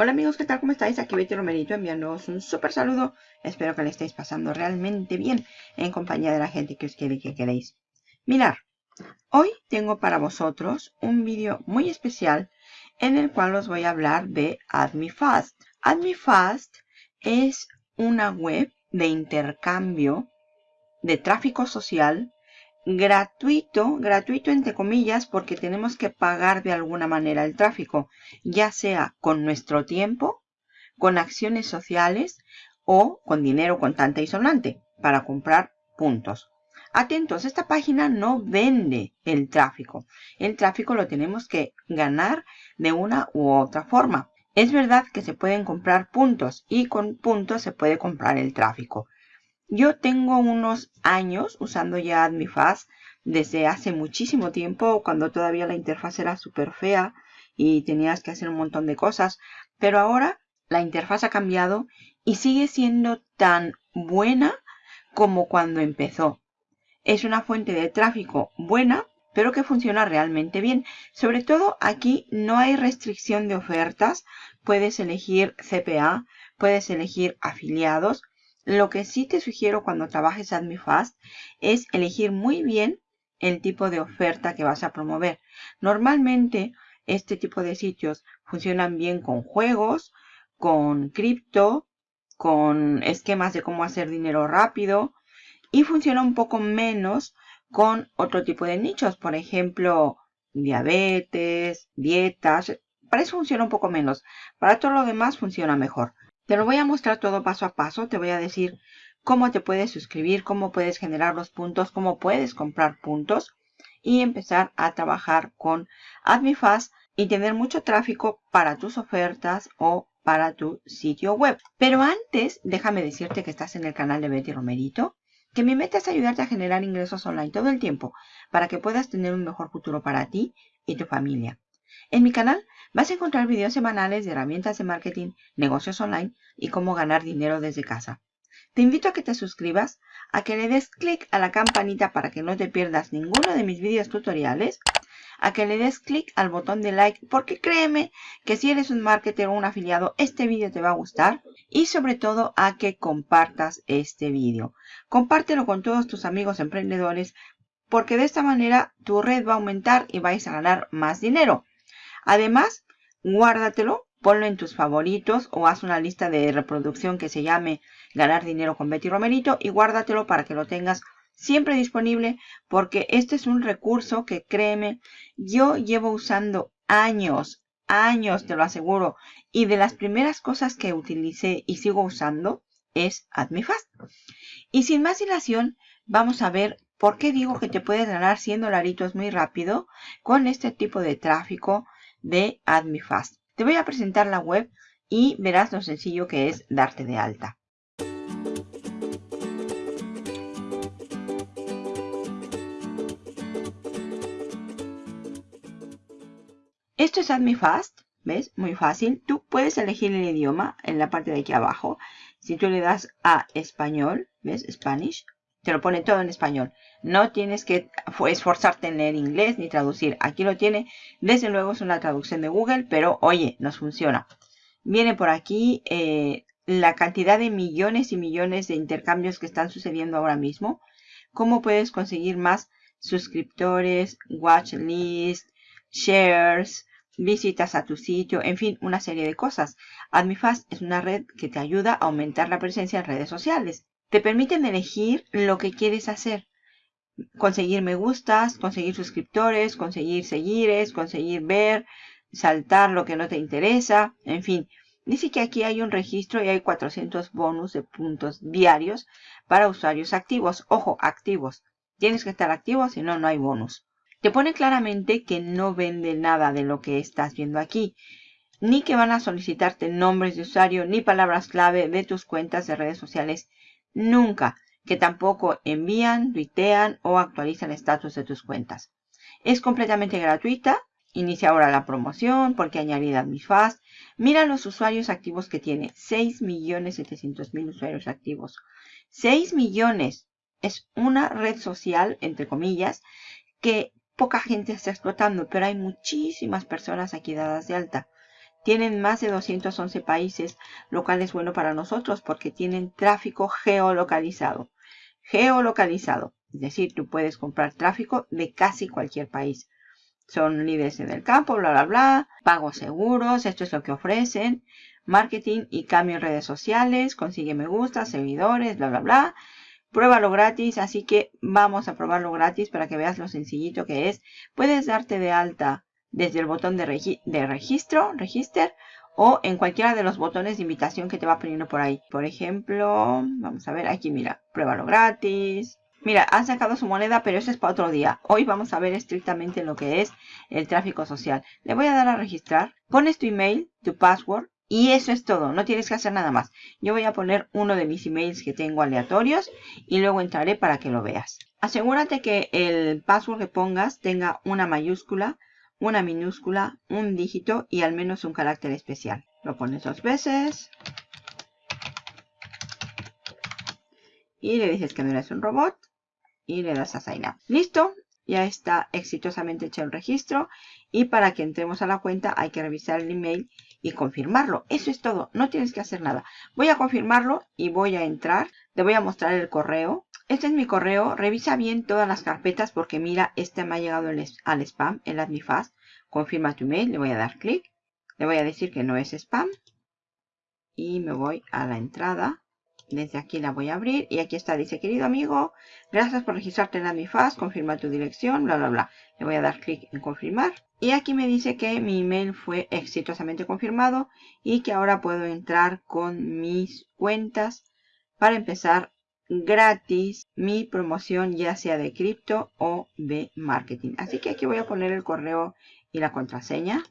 Hola amigos, ¿qué tal? ¿Cómo estáis? Aquí Betty Romerito enviándoos un súper saludo. Espero que le estéis pasando realmente bien en compañía de la gente que os quiere y que queréis. Mirar, hoy tengo para vosotros un vídeo muy especial en el cual os voy a hablar de AdMeFast. AdMeFast es una web de intercambio de tráfico social gratuito, gratuito entre comillas, porque tenemos que pagar de alguna manera el tráfico, ya sea con nuestro tiempo, con acciones sociales o con dinero contante y sonante para comprar puntos. Atentos, esta página no vende el tráfico. El tráfico lo tenemos que ganar de una u otra forma. Es verdad que se pueden comprar puntos y con puntos se puede comprar el tráfico. Yo tengo unos años usando ya AdmiFast desde hace muchísimo tiempo, cuando todavía la interfaz era súper fea y tenías que hacer un montón de cosas. Pero ahora la interfaz ha cambiado y sigue siendo tan buena como cuando empezó. Es una fuente de tráfico buena, pero que funciona realmente bien. Sobre todo aquí no hay restricción de ofertas. Puedes elegir CPA, puedes elegir afiliados lo que sí te sugiero cuando trabajes AdmiFast es elegir muy bien el tipo de oferta que vas a promover. Normalmente este tipo de sitios funcionan bien con juegos, con cripto, con esquemas de cómo hacer dinero rápido y funciona un poco menos con otro tipo de nichos, por ejemplo, diabetes, dietas. Para eso funciona un poco menos. Para todo lo demás funciona mejor. Te lo voy a mostrar todo paso a paso. Te voy a decir cómo te puedes suscribir, cómo puedes generar los puntos, cómo puedes comprar puntos y empezar a trabajar con AdmiFast y tener mucho tráfico para tus ofertas o para tu sitio web. Pero antes, déjame decirte que estás en el canal de Betty Romerito, que mi meta es ayudarte a generar ingresos online todo el tiempo para que puedas tener un mejor futuro para ti y tu familia. En mi canal vas a encontrar videos semanales de herramientas de marketing, negocios online y cómo ganar dinero desde casa. Te invito a que te suscribas, a que le des clic a la campanita para que no te pierdas ninguno de mis videos tutoriales, a que le des clic al botón de like porque créeme que si eres un marketer o un afiliado este vídeo te va a gustar y sobre todo a que compartas este vídeo. Compártelo con todos tus amigos emprendedores porque de esta manera tu red va a aumentar y vais a ganar más dinero. Además, guárdatelo, ponlo en tus favoritos o haz una lista de reproducción que se llame Ganar dinero con Betty Romerito y guárdatelo para que lo tengas siempre disponible porque este es un recurso que créeme, yo llevo usando años, años te lo aseguro y de las primeras cosas que utilicé y sigo usando es AdmiFast. Y sin más dilación, vamos a ver por qué digo que te puedes ganar 100 dolaritos muy rápido con este tipo de tráfico de AdmiFast. Te voy a presentar la web y verás lo sencillo que es darte de alta. Esto es AdmiFast, ¿ves? Muy fácil. Tú puedes elegir el idioma en la parte de aquí abajo. Si tú le das a español, ¿ves? Spanish, te lo pone todo en español. No tienes que esforzarte en leer inglés ni traducir. Aquí lo tiene. Desde luego es una traducción de Google, pero oye, nos funciona. Viene por aquí eh, la cantidad de millones y millones de intercambios que están sucediendo ahora mismo. Cómo puedes conseguir más suscriptores, watch list, shares, visitas a tu sitio, en fin, una serie de cosas. AdmiFast es una red que te ayuda a aumentar la presencia en redes sociales. Te permiten elegir lo que quieres hacer. Conseguir me gustas, conseguir suscriptores, conseguir seguires, conseguir ver, saltar lo que no te interesa, en fin. Dice que aquí hay un registro y hay 400 bonus de puntos diarios para usuarios activos. Ojo, activos. Tienes que estar activo, si no, no hay bonus. Te pone claramente que no vende nada de lo que estás viendo aquí. Ni que van a solicitarte nombres de usuario ni palabras clave de tus cuentas de redes sociales Nunca, que tampoco envían, tuitean o actualizan estatus de tus cuentas. Es completamente gratuita. Inicia ahora la promoción porque añadida AdmiFast. Mira los usuarios activos que tiene. 6.700.000 usuarios activos. 6 millones. Es una red social, entre comillas, que poca gente está explotando, pero hay muchísimas personas aquí dadas de alta. Tienen más de 211 países, lo cual es bueno para nosotros porque tienen tráfico geolocalizado. Geolocalizado, es decir, tú puedes comprar tráfico de casi cualquier país. Son líderes en el campo, bla, bla, bla, pagos seguros, esto es lo que ofrecen, marketing y cambio en redes sociales, consigue me gusta, seguidores, bla, bla, bla. Pruébalo gratis, así que vamos a probarlo gratis para que veas lo sencillito que es. Puedes darte de alta desde el botón de, registro, register, o en cualquiera de los botones de invitación que te va poniendo por ahí. Por ejemplo, vamos a ver aquí, mira, pruébalo gratis. Mira, han sacado su moneda, pero eso es para otro día. Hoy vamos a ver estrictamente lo que es el tráfico social. Le voy a dar a registrar. Pones tu email, tu password, y eso es todo. No tienes que hacer nada más. Yo voy a poner uno de mis emails que tengo aleatorios y luego entraré para que lo veas. Asegúrate que el password que pongas tenga una mayúscula, una minúscula, un dígito y al menos un carácter especial. Lo pones dos veces. Y le dices que no eres un robot. Y le das a Sign Up. Listo. Ya está exitosamente hecho el registro. Y para que entremos a la cuenta hay que revisar el email y confirmarlo. Eso es todo. No tienes que hacer nada. Voy a confirmarlo y voy a entrar. Te voy a mostrar el correo. Este es mi correo. Revisa bien todas las carpetas porque mira, este me ha llegado al spam, el AdmiFast. Confirma tu email. Le voy a dar clic. Le voy a decir que no es spam. Y me voy a la entrada. Desde aquí la voy a abrir y aquí está, dice, querido amigo, gracias por registrarte en AdmiFast, confirma tu dirección, bla, bla, bla. Le voy a dar clic en confirmar. Y aquí me dice que mi email fue exitosamente confirmado y que ahora puedo entrar con mis cuentas para empezar gratis mi promoción ya sea de cripto o de marketing. Así que aquí voy a poner el correo y la contraseña.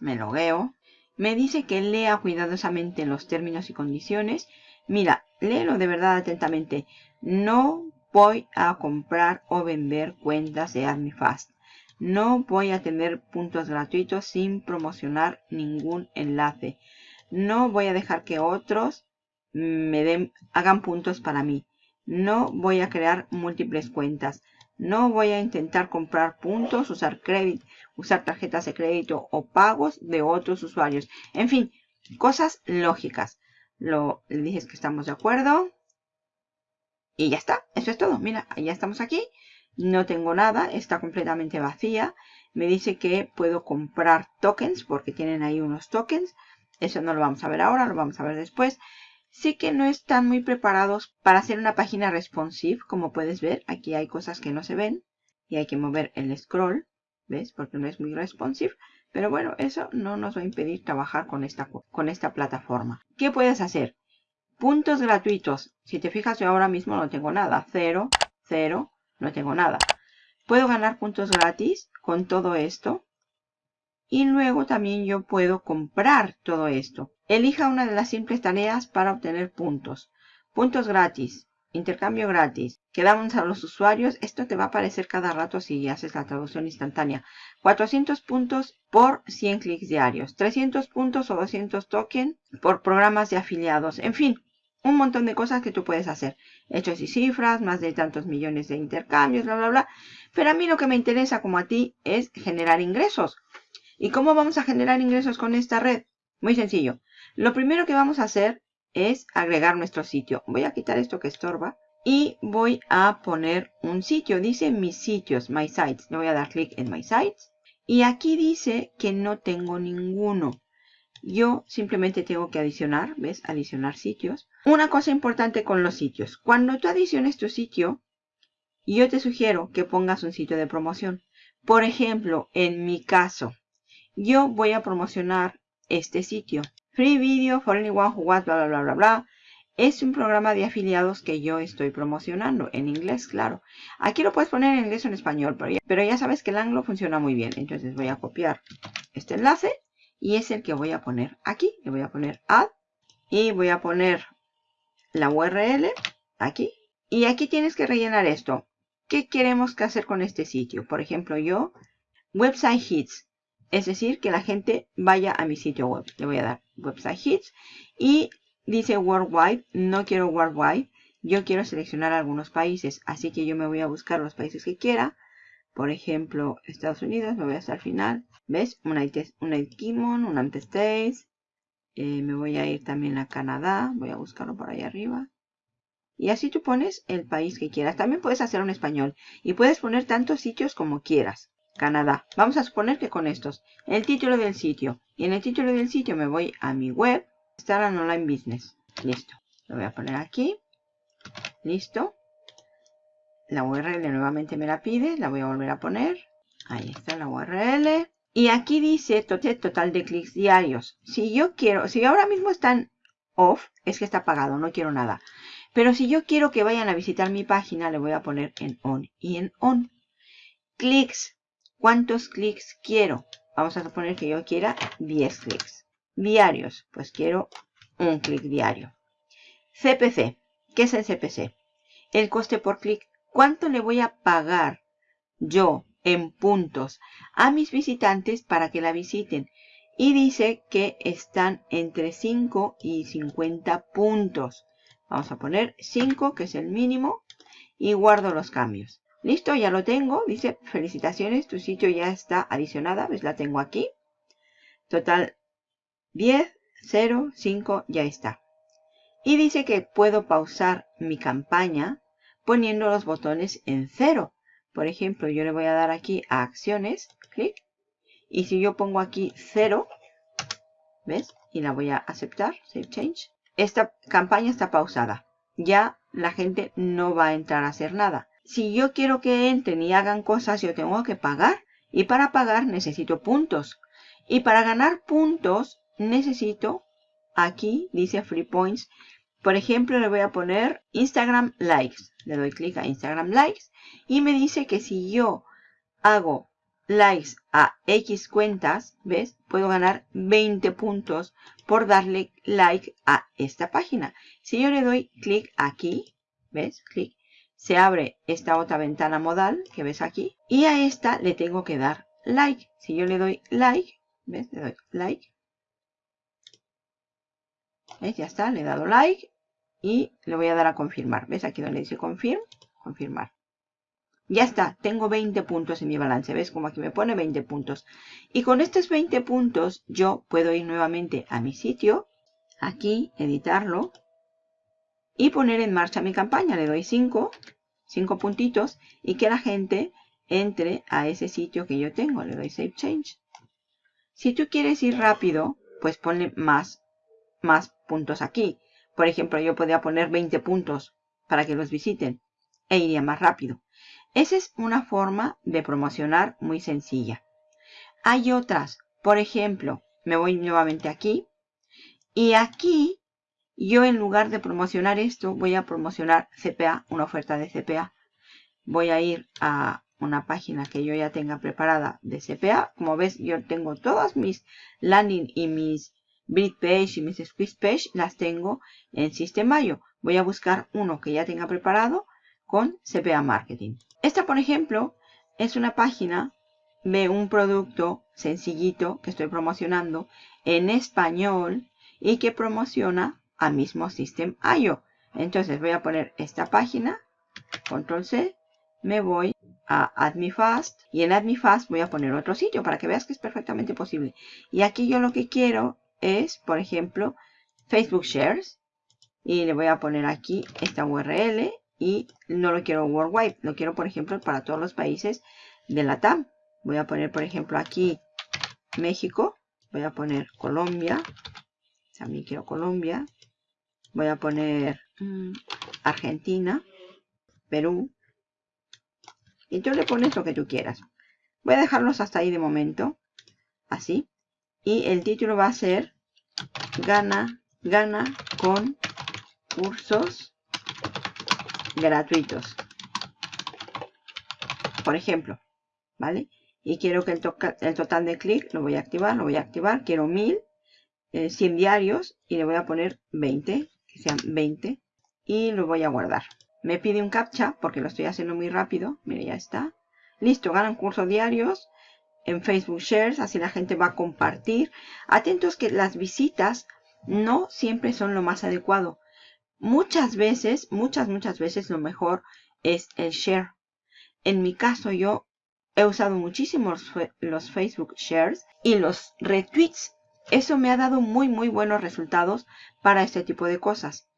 Me logueo. Me dice que lea cuidadosamente los términos y condiciones. Mira, léelo de verdad atentamente. No voy a comprar o vender cuentas de AdmiFast. No voy a tener puntos gratuitos sin promocionar ningún enlace. No voy a dejar que otros me den, hagan puntos para mí. No voy a crear múltiples cuentas. No voy a intentar comprar puntos, usar crédito, usar tarjetas de crédito o pagos de otros usuarios. En fin, cosas lógicas. Lo, le dije que estamos de acuerdo. Y ya está. Eso es todo. Mira, ya estamos aquí. No tengo nada. Está completamente vacía. Me dice que puedo comprar tokens porque tienen ahí unos tokens. Eso no lo vamos a ver ahora, lo vamos a ver después sí que no están muy preparados para hacer una página responsive, como puedes ver. Aquí hay cosas que no se ven y hay que mover el scroll, ¿ves? Porque no es muy responsive. Pero bueno, eso no nos va a impedir trabajar con esta, con esta plataforma. ¿Qué puedes hacer? Puntos gratuitos. Si te fijas, yo ahora mismo no tengo nada. Cero, cero, no tengo nada. Puedo ganar puntos gratis con todo esto. Y luego también yo puedo comprar todo esto. Elija una de las simples tareas para obtener puntos. Puntos gratis. Intercambio gratis. Quedamos a los usuarios. Esto te va a aparecer cada rato si haces la traducción instantánea. 400 puntos por 100 clics diarios. 300 puntos o 200 tokens por programas de afiliados. En fin, un montón de cosas que tú puedes hacer. Hechos y cifras, más de tantos millones de intercambios, bla, bla, bla. Pero a mí lo que me interesa como a ti es generar ingresos. ¿Y cómo vamos a generar ingresos con esta red? Muy sencillo. Lo primero que vamos a hacer es agregar nuestro sitio. Voy a quitar esto que estorba y voy a poner un sitio. Dice mis sitios, my sites. Le voy a dar clic en my sites. Y aquí dice que no tengo ninguno. Yo simplemente tengo que adicionar, ¿ves? Adicionar sitios. Una cosa importante con los sitios. Cuando tú adiciones tu sitio, yo te sugiero que pongas un sitio de promoción. Por ejemplo, en mi caso, yo voy a promocionar este sitio. Free Video for Anyone Who Wants, bla, bla, bla, bla, bla. Es un programa de afiliados que yo estoy promocionando. En inglés, claro. Aquí lo puedes poner en inglés o en español, pero ya, sabes que el anglo funciona muy bien. Entonces voy a copiar este enlace y es el que voy a poner aquí. Le voy a poner add y voy a poner la URL aquí. Y aquí tienes que rellenar esto. ¿Qué queremos que hacer con este sitio? Por ejemplo, yo, website hits. Es decir, que la gente vaya a mi sitio web. Le voy a dar website hits. Y dice worldwide. No quiero worldwide. Yo quiero seleccionar algunos países. Así que yo me voy a buscar los países que quiera. por ejemplo, Estados Unidos, me voy hasta el final. ¿Ves? United, United Kingdom, United States. Eh, me voy a ir también a Canadá. Voy a buscarlo por ahí arriba. Y así tú pones el país que quieras. También puedes hacer un español. Y puedes poner tantos sitios como quieras. Canadá. Vamos a suponer que con estos. El título del sitio. Y en el título del sitio me voy a mi web. Instagram Online Business. Listo. Lo voy a poner aquí. Listo. La URL nuevamente me la pide. La voy a volver a poner. Ahí está la URL. Y aquí dice total de clics diarios. Si yo quiero, si ahora mismo están off, es que está apagado, no quiero nada. Pero si yo quiero que vayan a visitar mi página, le voy a poner en on y en on. Clics. ¿Cuántos clics quiero? Vamos a suponer que yo quiera 10 clics. Diarios. Pues quiero un clic diario. CPC. ¿Qué es el CPC? El coste por clic. ¿Cuánto le voy a pagar yo en puntos a mis visitantes para que la visiten? Y dice que están entre 5 y 50 puntos. Vamos a poner 5, que es el mínimo, y guardo los cambios. Listo, ya lo tengo. Dice, felicitaciones, tu sitio ya está adicionada. ¿Ves? La tengo aquí. Total 10, 0, 5, ya está. Y dice que puedo pausar mi campaña poniendo los botones en cero. Por ejemplo, yo le voy a dar aquí a acciones, clic. Y si yo pongo aquí cero, ¿ves? Y la voy a aceptar, save change. Esta campaña está pausada. Ya la gente no va a entrar a hacer nada. Si yo quiero que entren y hagan cosas, yo tengo que pagar. Y para pagar necesito puntos. Y para ganar puntos necesito, aquí dice free points, por ejemplo, le voy a poner Instagram Likes. Le doy clic a Instagram Likes y me dice que si yo hago likes a X cuentas, ¿ves? Puedo ganar 20 puntos por darle like a esta página. Si yo le doy clic aquí, ¿ves? Clic. Se abre esta otra ventana modal que ves aquí. Y a esta le tengo que dar like. Si yo le doy like, ¿ves? Le doy like. ¿Ves? Ya está, le he dado like y le voy a dar a confirmar. ¿Ves? Aquí donde dice confirm, confirmar. Ya está, tengo 20 puntos en mi balance. ¿Ves? Como aquí me pone 20 puntos. Y con estos 20 puntos yo puedo ir nuevamente a mi sitio, aquí, editarlo y poner en marcha mi campaña. Le doy 5, 5 puntitos y que la gente entre a ese sitio que yo tengo. Le doy Save Change. Si tú quieres ir rápido, pues ponle más, más puntos aquí. Por ejemplo, yo podría poner 20 puntos para que los visiten e iría más rápido. Esa es una forma de promocionar muy sencilla. Hay otras. Por ejemplo, me voy nuevamente aquí. Y aquí, yo en lugar de promocionar esto, voy a promocionar CPA, una oferta de CPA. Voy a ir a una página que yo ya tenga preparada de CPA. Como ves, yo tengo todas mis landing y mis Brit Page y mis Squeeze Page las tengo en System.io. Voy a buscar uno que ya tenga preparado con CPA Marketing. Esta, por ejemplo, es una página de un producto sencillito que estoy promocionando en español y que promociona a mismo System.io. Entonces voy a poner esta página, control C, me voy a AdMeFast y en AdMeFast voy a poner otro sitio para que veas que es perfectamente posible. Y aquí yo lo que quiero es, por ejemplo, Facebook Shares. Y le voy a poner aquí esta URL y no lo quiero worldwide. Lo quiero, por ejemplo, para todos los países de la TAM. Voy a poner, por ejemplo, aquí México. Voy a poner Colombia. También quiero Colombia. Voy a poner mm, Argentina, Perú. Y tú le pones lo que tú quieras. Voy a dejarlos hasta ahí de momento. Así. Y el título va a ser Gana, gana con cursos gratuitos. Por ejemplo, ¿vale? Y quiero que el, total de clic lo voy a activar, lo voy a activar. Quiero 1000, 100 eh, diarios y le voy a poner 20, que sean 20. Y lo voy a guardar. Me pide un captcha porque lo estoy haciendo muy rápido. Mire, ya está. Listo, ganan cursos diarios en Facebook Shares, así la gente va a compartir. Atentos que las visitas no siempre son lo más adecuado. Muchas veces, muchas, muchas veces lo mejor es el share. En mi caso yo he usado muchísimo los, Facebook Shares y los retweets. Eso me ha dado muy, muy buenos resultados para este tipo de cosas.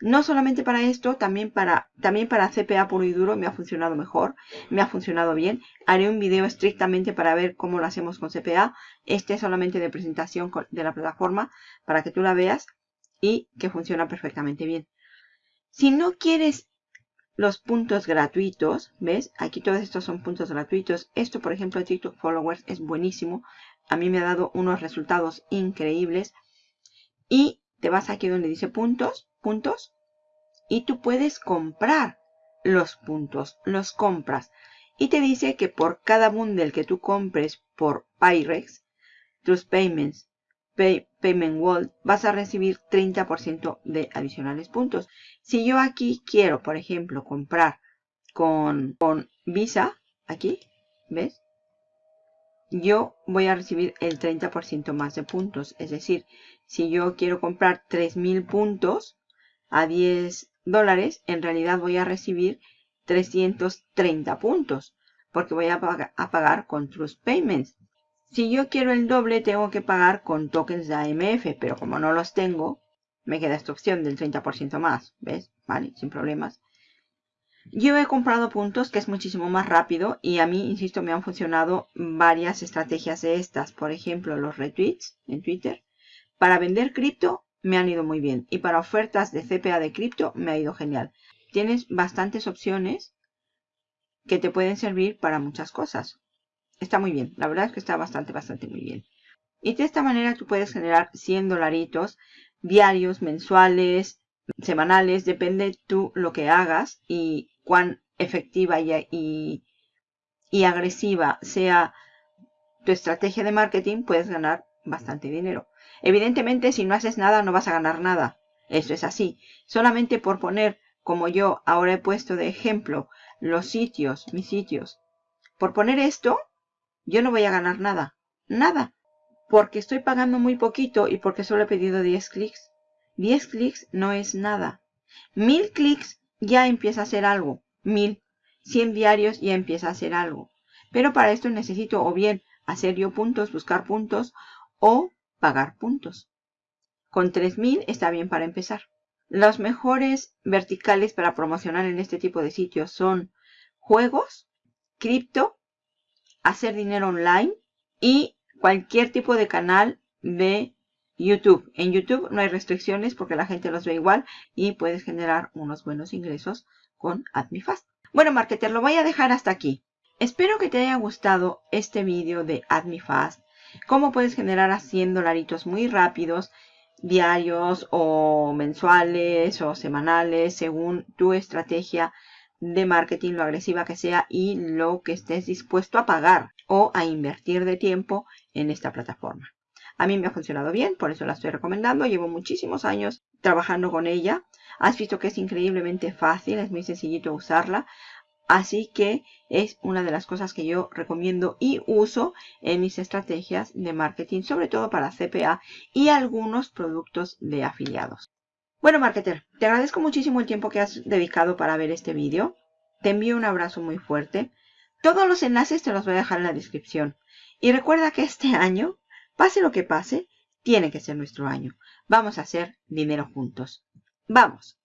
No solamente para esto, también para, también para CPA puro y duro me ha funcionado mejor, me ha funcionado bien. Haré un video estrictamente para ver cómo lo hacemos con CPA. Este es solamente de presentación de la plataforma para que tú la veas y que funciona perfectamente bien. Si no quieres los puntos gratuitos, ¿ves? Aquí todos estos son puntos gratuitos. Esto, por ejemplo, TikTok Followers es buenísimo. A mí me ha dado unos resultados increíbles. Y te vas aquí donde dice puntos, puntos. Y tú puedes comprar los puntos, los compras. Y te dice que por cada bundle que tú compres por Pyrex, tus payments Payment World, vas a recibir 30% de adicionales puntos. Si yo aquí quiero, por ejemplo, comprar con, con Visa, aquí, ¿ves? Yo voy a recibir el 30% más de puntos. Es decir, si yo quiero comprar 3.000 puntos a 10 dólares, en realidad voy a recibir 330 puntos. Porque voy a, a pagar con Trust Payments. Si yo quiero el doble, tengo que pagar con tokens de AMF, pero como no los tengo, me queda esta opción del 30% más, ¿ves? Vale, sin problemas. Yo he comprado puntos que es muchísimo más rápido y a mí, insisto, me han funcionado varias estrategias de estas. Por ejemplo, los retweets en Twitter. Para vender cripto me han ido muy bien y para ofertas de CPA de cripto me ha ido genial. Tienes bastantes opciones que te pueden servir para muchas cosas está muy bien. La verdad es que está bastante, bastante muy bien. Y de esta manera tú puedes generar 100 dolaritos diarios, mensuales, semanales. Depende tú lo que hagas y cuán efectiva y, agresiva sea tu estrategia de marketing, puedes ganar bastante dinero. Evidentemente, si no haces nada, no vas a ganar nada. Eso es así. Solamente por poner, como yo ahora he puesto de ejemplo, los sitios, mis sitios. Por poner esto, yo no voy a ganar nada. Nada. Porque estoy pagando muy poquito y porque solo he pedido 10 clics. 10 clics no es nada. 1000 clics ya empieza a hacer algo. 1000. 100 diarios ya empieza a hacer algo. Pero para esto necesito o bien hacer yo puntos, buscar puntos o pagar puntos. Con 3000 está bien para empezar. Los mejores verticales para promocionar en este tipo de sitios son juegos, cripto hacer dinero online y cualquier tipo de canal de YouTube. En YouTube no hay restricciones porque la gente los ve igual y puedes generar unos buenos ingresos con AdmiFast. Bueno, marketer, lo voy a dejar hasta aquí. Espero que te haya gustado este vídeo de AdmiFast. Cómo puedes generar a 100 dolaritos muy rápidos, diarios o mensuales o semanales, según tu estrategia de marketing, lo agresiva que sea y lo que estés dispuesto a pagar o a invertir de tiempo en esta plataforma. A mí me ha funcionado bien, por eso la estoy recomendando. Llevo muchísimos años trabajando con ella. Has visto que es increíblemente fácil, es muy sencillito usarla. Así que es una de las cosas que yo recomiendo y uso en mis estrategias de marketing, sobre todo para CPA y algunos productos de afiliados. Bueno, marketer, te agradezco muchísimo el tiempo que has dedicado para ver este vídeo. Te envío un abrazo muy fuerte. Todos los enlaces te los voy a dejar en la descripción. Y recuerda que este año, pase lo que pase, tiene que ser nuestro año. Vamos a hacer dinero juntos. ¡Vamos!